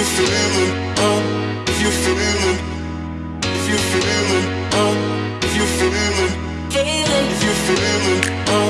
you're feeling if you're feeling, if you're feeling if you're feeling, if you're feeling.